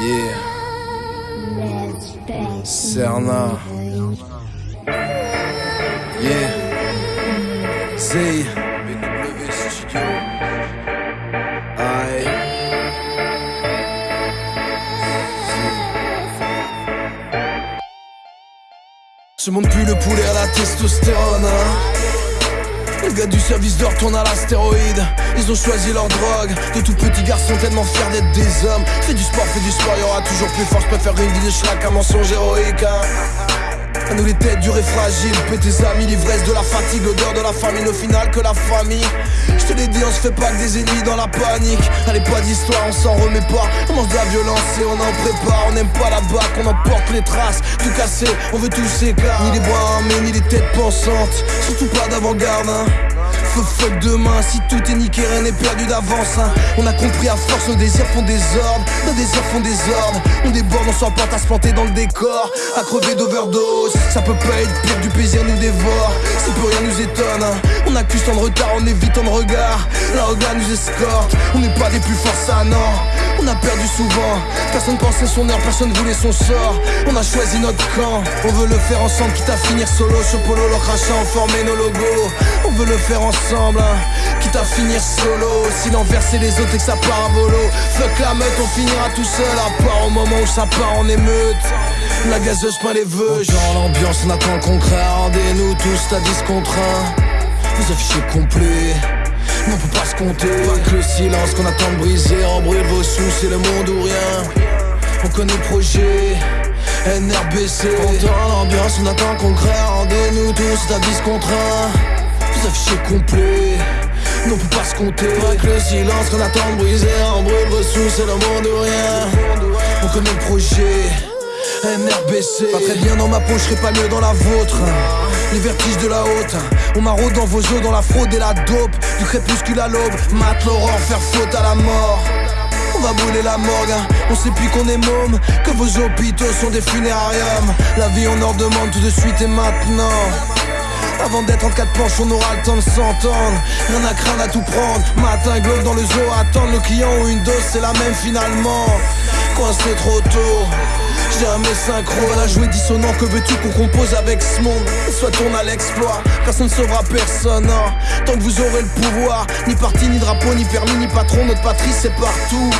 Yeah. Cerna. Yeah. Zay. BW Studio. Aïe. Je monte plus le poulet à la testostérone. Hein. Du service d'or tournent à l'astéroïde. Ils ont choisi leur drogue. De tout petits garçons tellement fiers d'être des hommes. Fais du sport, fais du sport, y aura toujours plus fort. Je préfère une vie de schlag mensonge héroïque. Hein. À nous les têtes dures et fragiles, tes amis, l'ivresse de la fatigue, l'odeur de la famine, au final que la famille. Je te l'ai dit, on se fait pas que des ennemis dans la panique. Allez, pas d'histoire, on s'en remet pas. On mange de la violence et on en prépare. On n'aime pas la bac, on emporte les traces. Tout cassé, on veut tous ces Ni les bras armés, ni les têtes pensantes. Surtout pas d'avant-garde, hein fuck demain Si tout est niqué rien n'est perdu d'avance hein. On a compris à force nos désirs font des ordres. Nos désirs font des ordres. On déborde on s'emporte à se planter dans le décor. À crever d'overdose Ça peut pas être pire du plaisir nous dévore. Si peu rien nous étonne hein. On accuse tant de retard on évite tant de regard La regard nous escorte. On n'est pas des plus forts ça non on a perdu souvent, personne pensait son heure, personne voulait son sort. On a choisi notre camp, on veut le faire ensemble Quitte à finir solo, sur polo, le crachat, former nos logos. On veut le faire ensemble, hein, quitte à finir solo. Si l'enverser les autres et que ça part à volo. Fuck la meute, on finira tout seul À part au moment où ça part en émeute. La gazeuse peint les vœux. Dans l'ambiance, on attend le concret. Rendez-nous tous à 10 contre 1 Vous affichez complet on peut pas se compter. Pas que le silence qu'on attend de briser Embrouille vos sous, c'est le monde ou rien. On connaît le projet. NRBC Dans l'ambiance, on attend concret Rendez-nous tous à 10 contre 1 Vous affichez complet. On peut pas se compter. Pas que le silence qu'on attend de briser Embrouille vos sous, c'est le monde ou rien. On connaît le projet. NRBC Pas très bien dans ma poche, je pas mieux dans la vôtre Les vertiges de la haute On m'arrode dans vos os, dans la fraude et la dope Du crépuscule à l'aube, mat l'aurore, faire faute à la mort on va brûler la morgue, on sait plus qu'on est môme Que vos hôpitaux sont des funérariums La vie on en demande tout de suite et maintenant avant d'être en quatre planches, on aura le temps de s'entendre. Rien à craindre à tout prendre. Matin, globe dans le zoo, attendre. Nos clients ont une dose, c'est la même finalement. Coincé trop tôt. Jamais synchro, à la jouer dissonant, que veux-tu qu'on compose avec ce monde Soit on a l'exploit, personne ne sauvera personne hein. Tant que vous aurez le pouvoir, ni parti, ni drapeau, ni permis, ni patron, notre patrie c'est partout.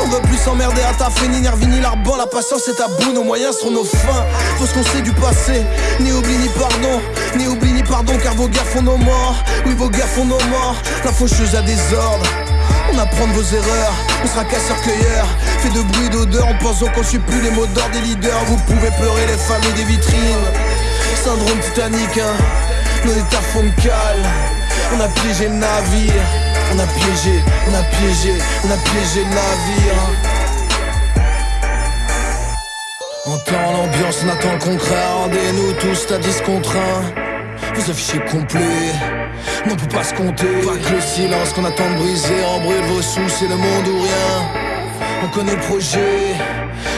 On veut plus s'emmerder à ta ni nervi, ni l'arban La patience est à bout, nos moyens sont nos fins. Faut ce qu'on sait du passé, ni oubli ni pardon Ni oubli ni pardon car vos guerres font nos morts. Oui vos guerres font nos morts La faucheuse a des ordres on apprend de vos erreurs, on sera casseur-cueilleur Fait de bruit d'odeur en pensant qu'on suit plus les mots d'ordre des leaders. Vous pouvez pleurer les familles des vitrines. Syndrome titanique, hein, nos états font cale. On a piégé le navire. On a piégé, on a piégé, on a piégé le navire. Entend l'ambiance, on attend le concret. Rendez-nous tous à 10 contre 1 Vous affichez complet on peut pas se compter. Pas que le silence qu'on attend de briser Embrouille vos sous, c'est le monde ou rien. On connaît le projet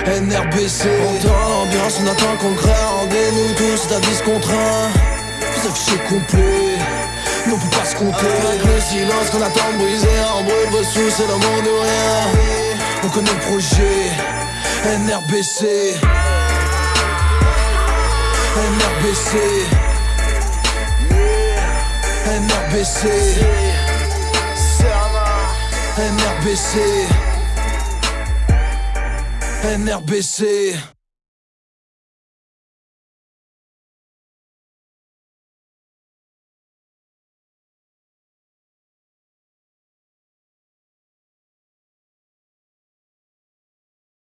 NRBC Dans l'ambiance, on attend concret Rendez-nous tous à 10 contre 1 Vous affichez complet. On peut pas se compter. Avec le silence qu'on attend de briser Embrouille vos sous, c'est le monde ou rien. On connaît le projet NRBC NRBC NRBC NRBC NRBC